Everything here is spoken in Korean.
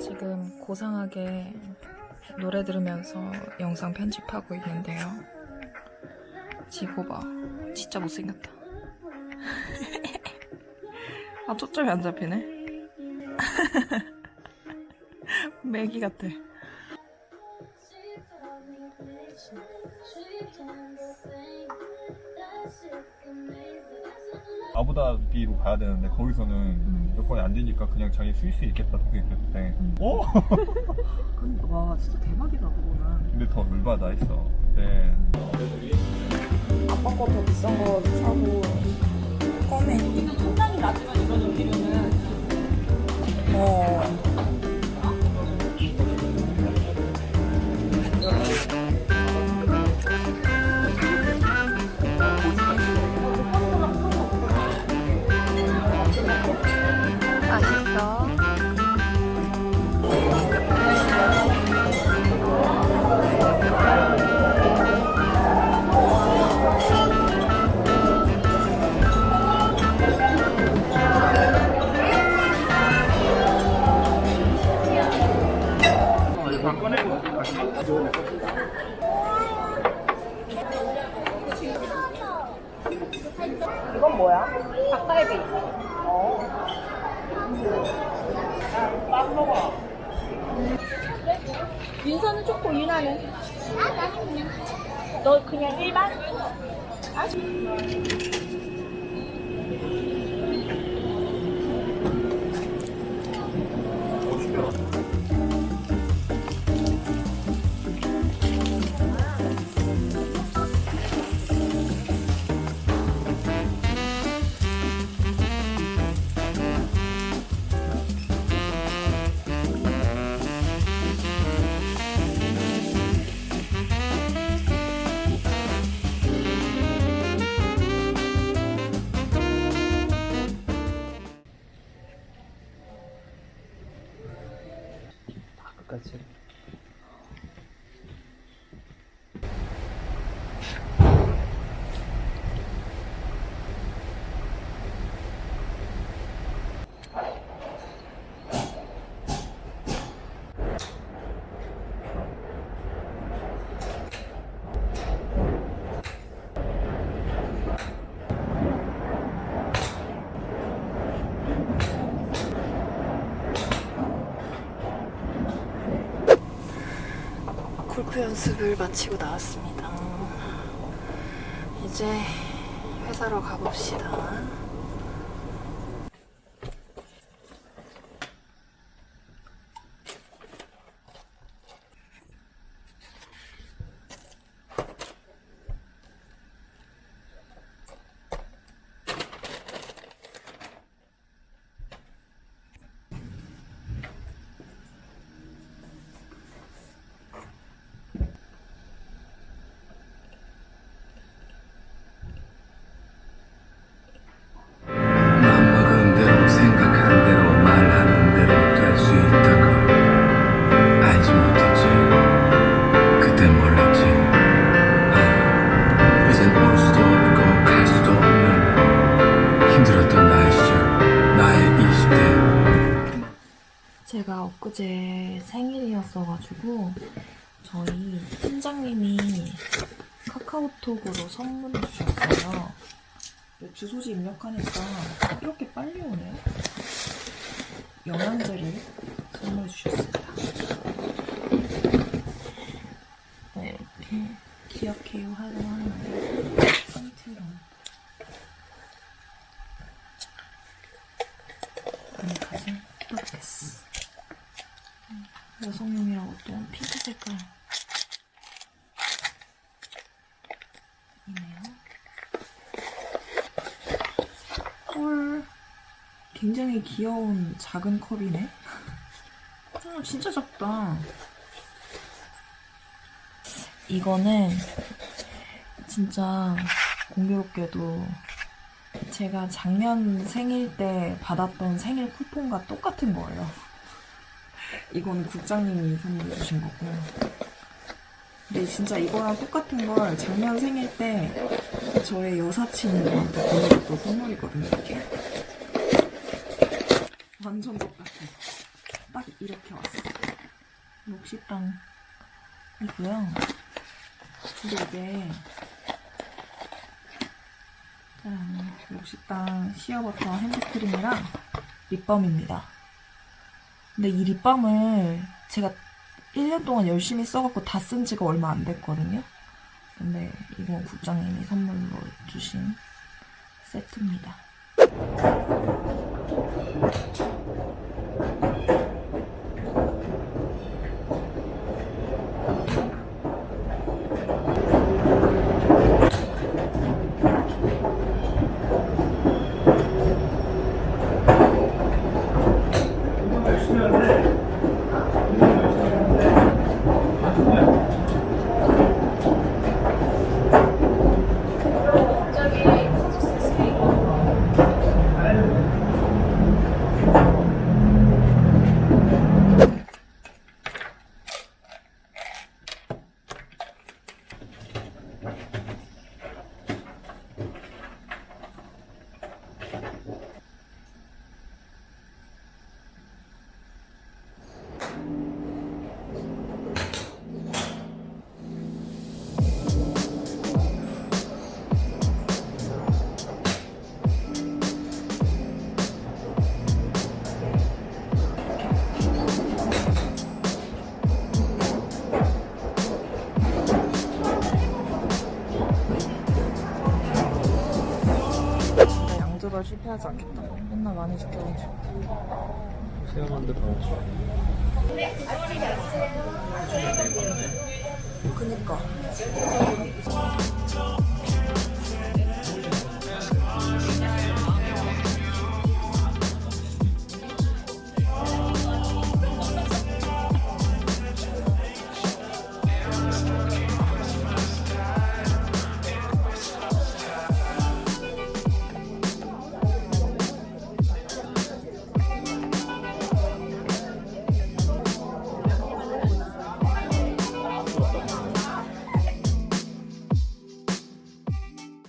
지금 고상하게 노래 들으면서 영상 편집하고 있는데요. 지고 봐. 진짜 못생겼다. 아, 초점이 안 잡히네. 매기 같아. 아부다비로 가야 되는데 거기서는 여건이 안 되니까 그냥 자기 스위스에 있겠다 생각했대. 어? 근데 와, 진짜 대박이다, 그거는. 근데 더 열받아 했어. 근데 아빠 거 더 비싼 거 사고 이건 뭐야? 닭갈비. 어. 빵 먹어. 윤서는 초코, 윤아는? 너 그냥 일반? 끝 까 골프 연습을 마치고 나왔습니다. 이제 회사로 가봅시다. 생일이었어가지고 저희 팀장님이 카카오톡으로 선물을 주셨어요. 주소지 입력하니까 이렇게 빨리 오네요. 영양제를 선물해 주셨습니다. 네, 이렇게 기억해요 하고 하는데 포인트로 아니까지 뜯어보겠어. 여성용이라고 또 핑크 색깔 이네요. 헐, 굉장히 귀여운 작은 컵이네. 음, 진짜 작다. 이거는 진짜 공교롭게도 제가 작년 생일 때 받았던 생일 쿠폰과 똑같은 거예요. 이건 국장님이 선물해 주신 거고요. 근데 진짜 이거랑 똑같은 걸 작년 생일 때 저의 여사친이 저한테 보내줬던 선물이거든요, 이게. 완전 똑같아. 딱 이렇게 왔어요. 녹식당이고요. 근데 이게 짠, 녹식당 시어버터 핸드크림이랑 립밤입니다. 근데 이 립밤을 제가 1년 동안 열심히 써갖고 다 쓴 지가 얼마 안 됐거든요. 근데 이건 국장님이 선물로 주신 세트입니다. 양조절 실패하지 않겠다. 맨날 많이 시켜가지고. 체험한데 방어. 그니까.